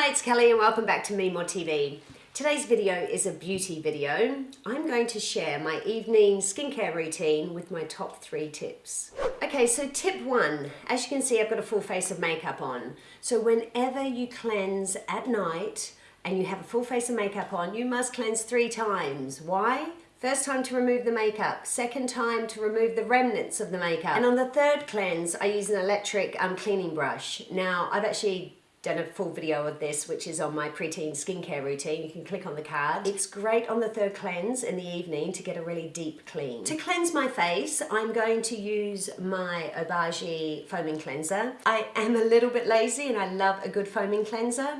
Hi, it's Kelly and welcome back to Me More TV. Today's video is a beauty video. I'm going to share my evening skincare routine with my top three tips. Okay, so tip one, as you can see, I've got a full face of makeup on. So whenever you cleanse at night and you have a full face of makeup on, you must cleanse three times. Why? First time to remove the makeup, second time to remove the remnants of the makeup. And on the third cleanse, I use an electric um, cleaning brush. Now, I've actually done a full video of this which is on my preteen skincare routine you can click on the card it's great on the third cleanse in the evening to get a really deep clean to cleanse my face I'm going to use my Obagi foaming cleanser I am a little bit lazy and I love a good foaming cleanser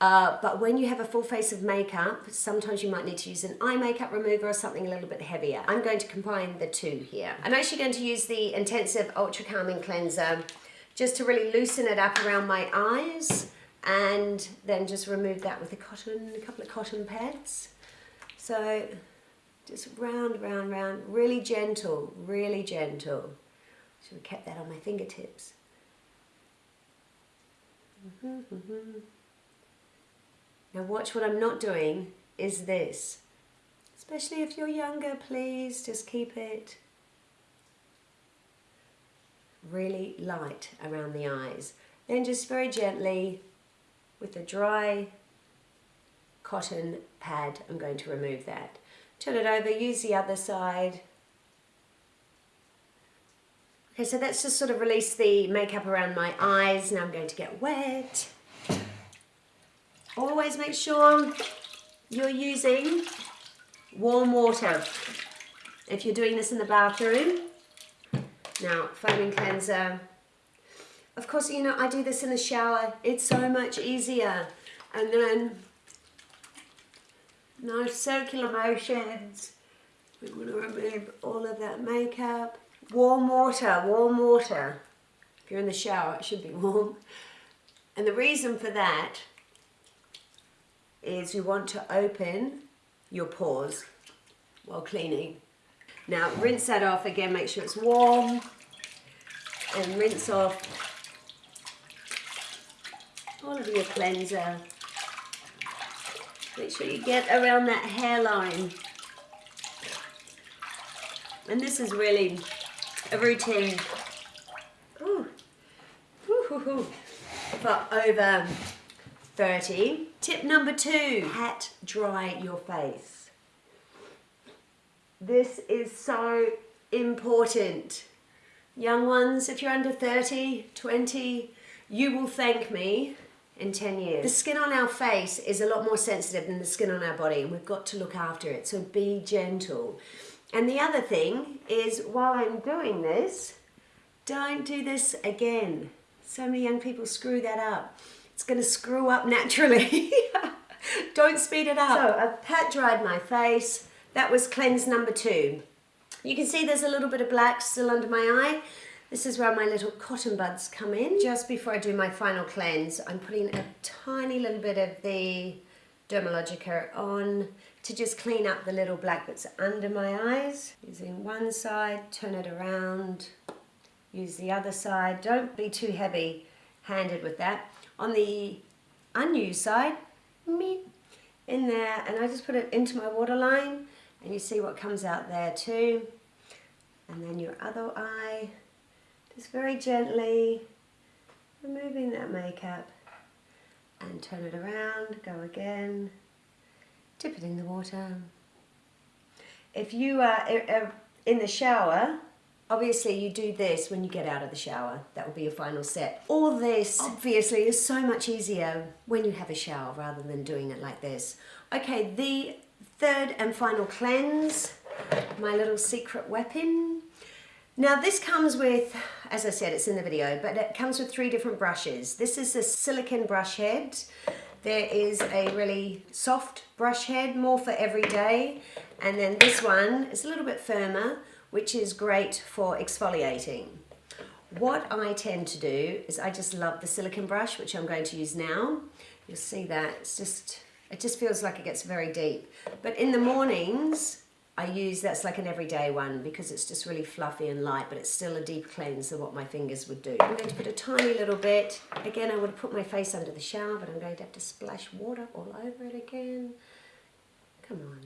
uh, but when you have a full face of makeup, sometimes you might need to use an eye makeup remover or something a little bit heavier. I'm going to combine the two here. I'm actually going to use the Intensive Ultra Calming Cleanser just to really loosen it up around my eyes and then just remove that with a cotton, a couple of cotton pads. So just round, round, round, really gentle, really gentle. Should have kept that on my fingertips. Mm -hmm, mm -hmm. Now watch what I'm not doing is this. Especially if you're younger, please just keep it really light around the eyes. Then just very gently with a dry cotton pad, I'm going to remove that. Turn it over, use the other side. Okay, so that's just sort of release the makeup around my eyes. Now I'm going to get wet. Always make sure you're using warm water. If you're doing this in the bathroom, now, foaming cleanser. Of course, you know, I do this in the shower. It's so much easier. And then, nice circular motions. We want to remove all of that makeup. Warm water, warm water. If you're in the shower, it should be warm. And the reason for that is you want to open your pores while cleaning. Now rinse that off again, make sure it's warm and rinse off all of your cleanser. Make sure you get around that hairline. And this is really a routine ooh, for over 30. Tip number two, pat dry your face. This is so important. Young ones, if you're under 30, 20, you will thank me in 10 years. The skin on our face is a lot more sensitive than the skin on our body and we've got to look after it, so be gentle. And the other thing is while I'm doing this, don't do this again. So many young people screw that up. It's gonna screw up naturally. don't speed it up. So I've pat dried my face, that was cleanse number two. You can see there's a little bit of black still under my eye. This is where my little cotton buds come in. Just before I do my final cleanse, I'm putting a tiny little bit of the Dermalogica on to just clean up the little black bits under my eyes. Using one side, turn it around, use the other side. Don't be too heavy handed with that. On the unused side, me in there, and I just put it into my waterline and you see what comes out there too. And then your other eye, just very gently removing that makeup and turn it around, go again, dip it in the water. If you are er, er, in the shower, obviously you do this when you get out of the shower. That will be your final set. All this obviously is so much easier when you have a shower rather than doing it like this. Okay, the Third and final cleanse, my little secret weapon. Now this comes with, as I said, it's in the video, but it comes with three different brushes. This is a silicone brush head. There is a really soft brush head, more for every day. And then this one is a little bit firmer, which is great for exfoliating. What I tend to do is I just love the silicone brush, which I'm going to use now. You'll see that, it's just it just feels like it gets very deep. But in the mornings, I use, that's like an everyday one because it's just really fluffy and light, but it's still a deep cleanse of what my fingers would do. I'm going to put a tiny little bit. Again, I would put my face under the shower, but I'm going to have to splash water all over it again. Come on.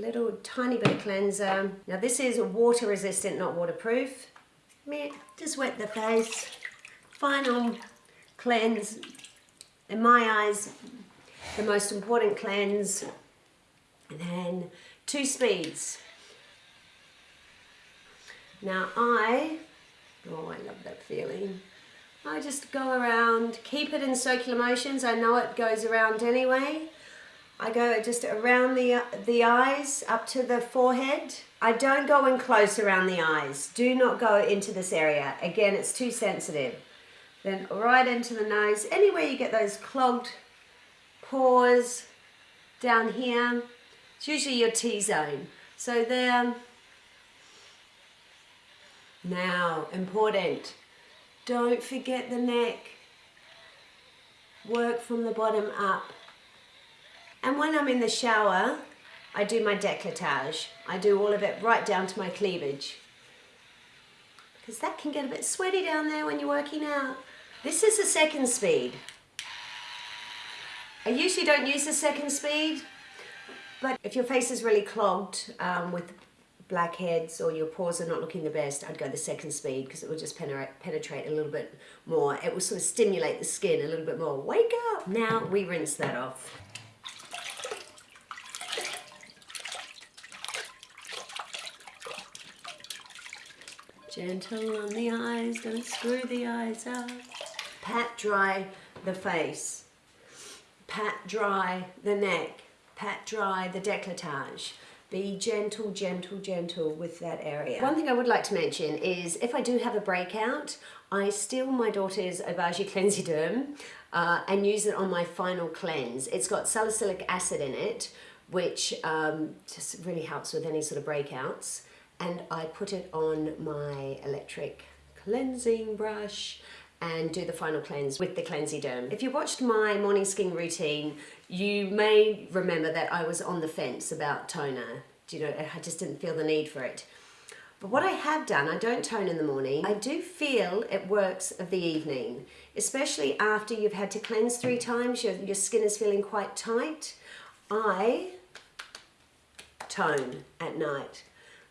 Little tiny bit of cleanser. Now this is water resistant, not waterproof. Just wet the face. Final cleanse. In my eyes, the most important cleanse. And then two speeds. Now I, oh I love that feeling. I just go around, keep it in circular motions. I know it goes around anyway. I go just around the, the eyes up to the forehead. I don't go in close around the eyes. Do not go into this area. Again, it's too sensitive. Then right into the nose. Anywhere you get those clogged pores down here. It's usually your T-zone. So there. Now, important. Don't forget the neck. Work from the bottom up. And when I'm in the shower, I do my décolletage. I do all of it right down to my cleavage. Because that can get a bit sweaty down there when you're working out. This is the second speed. I usually don't use the second speed, but if your face is really clogged um, with blackheads or your pores are not looking the best, I'd go the second speed because it will just penetrate, a little bit more. It will sort of stimulate the skin a little bit more. Wake up! Now we rinse that off. Gentle on the eyes, don't screw the eyes up. Pat dry the face pat dry the neck, pat dry the décolletage. Be gentle, gentle, gentle with that area. One thing I would like to mention is if I do have a breakout, I steal my daughter's Obagi Clenziderm uh, and use it on my final cleanse. It's got salicylic acid in it, which um, just really helps with any sort of breakouts. And I put it on my electric cleansing brush and do the final cleanse with the Clenziderm. If you watched my morning skin routine, you may remember that I was on the fence about toner. Do you know, I just didn't feel the need for it. But what I have done, I don't tone in the morning. I do feel it works of the evening, especially after you've had to cleanse three times, your, your skin is feeling quite tight. I tone at night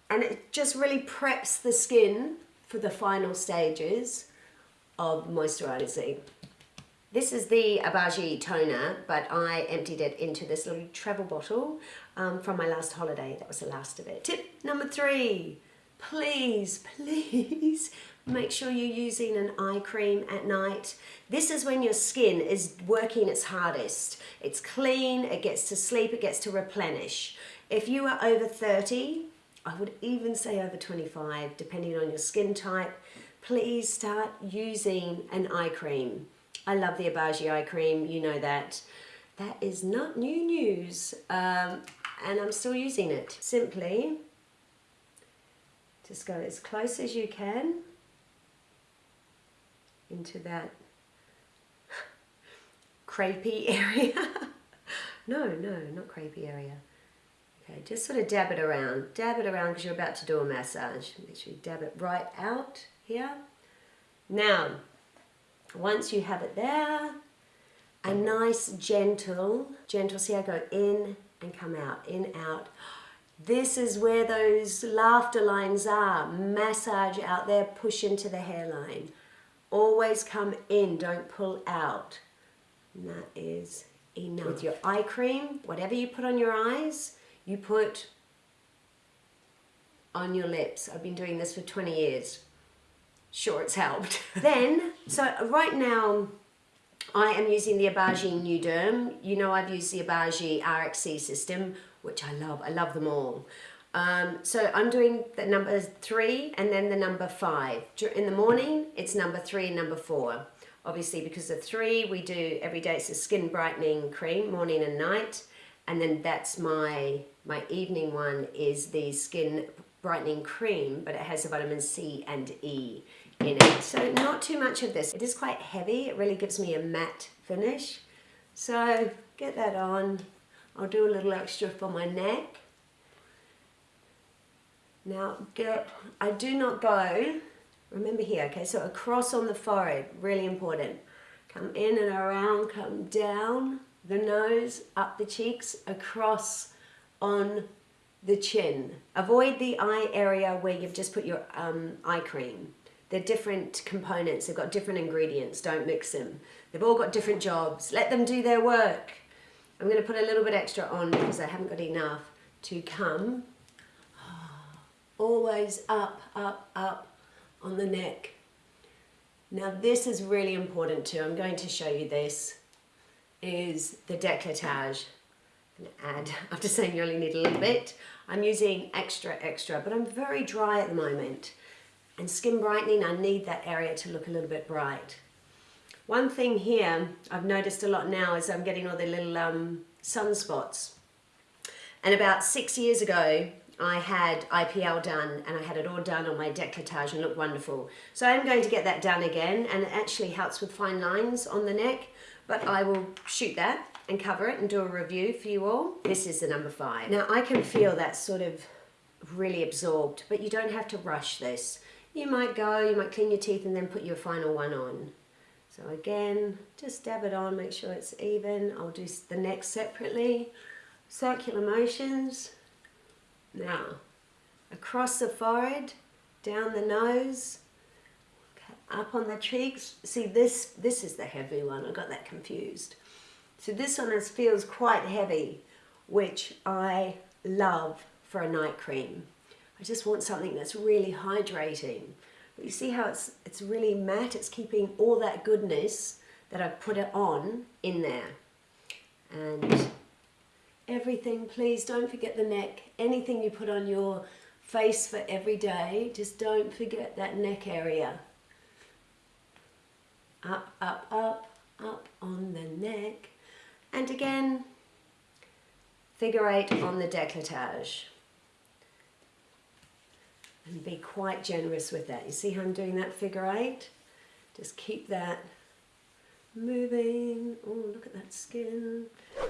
and it just really preps the skin for the final stages of moisturizing. This is the Obagi toner, but I emptied it into this little travel bottle um, from my last holiday. That was the last of it. Tip number three, please, please make sure you're using an eye cream at night. This is when your skin is working its hardest. It's clean, it gets to sleep, it gets to replenish. If you are over 30, I would even say over 25, depending on your skin type, please start using an eye cream. I love the Obagi eye cream, you know that. That is not new news, um, and I'm still using it. Simply, just go as close as you can into that crepey area. no, no, not crepey area. Okay, just sort of dab it around. Dab it around because you're about to do a massage. Make sure you dab it right out here. Now, once you have it there, a nice gentle, gentle, see I go in and come out, in, out. This is where those laughter lines are. Massage out there, push into the hairline. Always come in, don't pull out. And that is enough. With your eye cream, whatever you put on your eyes, you put on your lips. I've been doing this for 20 years sure it's helped. then, so right now, I am using the Obagi Nu-Derm. You know I've used the Obagi RXC system, which I love. I love them all. Um, so I'm doing the number three and then the number five. In the morning, it's number three and number four. Obviously, because the three we do every day, it's a skin brightening cream, morning and night. And then that's my, my evening one is the skin brightening cream, but it has the vitamin C and E in it. So not too much of this. It is quite heavy. It really gives me a matte finish. So get that on. I'll do a little extra for my neck. Now get, I do not go, remember here, okay, so across on the forehead, really important. Come in and around, come down the nose, up the cheeks, across on the chin. Avoid the eye area where you've just put your um, eye cream. They're different components, they've got different ingredients, don't mix them. They've all got different jobs, let them do their work. I'm going to put a little bit extra on because I haven't got enough to come. Always up, up, up on the neck. Now this is really important too. I'm going to show you this. Is the décolletage. add, after saying you only need a little bit, I'm using extra, extra, but I'm very dry at the moment. And skin brightening, I need that area to look a little bit bright. One thing here I've noticed a lot now is I'm getting all the little um, sunspots. And about six years ago, I had IPL done and I had it all done on my décolletage and looked wonderful. So I'm going to get that done again and it actually helps with fine lines on the neck, but I will shoot that and cover it and do a review for you all. This is the number five. Now I can feel that sort of really absorbed, but you don't have to rush this. You might go, you might clean your teeth and then put your final one on. So again, just dab it on, make sure it's even. I'll do the neck separately. Circular motions. Now, across the forehead, down the nose, up on the cheeks. See, this, this is the heavy one. I got that confused. So this one is, feels quite heavy, which I love for a night cream. I just want something that's really hydrating. But you see how it's, it's really matte? It's keeping all that goodness that I've put it on in there. And everything, please don't forget the neck. Anything you put on your face for every day, just don't forget that neck area. Up, up, up, up on the neck. And again, figure eight on the decolletage and be quite generous with that. You see how I'm doing that figure eight? Just keep that moving. Oh, look at that skin.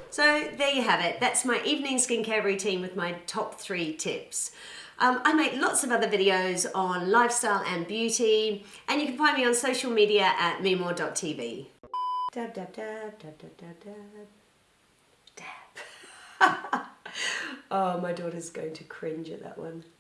So there you have it. That's my evening skincare routine with my top three tips. Um, I make lots of other videos on lifestyle and beauty, and you can find me on social media at meamore.tv. Dab, dab, dab, dab, dab, dab, dab. Dab. oh, my daughter's going to cringe at that one.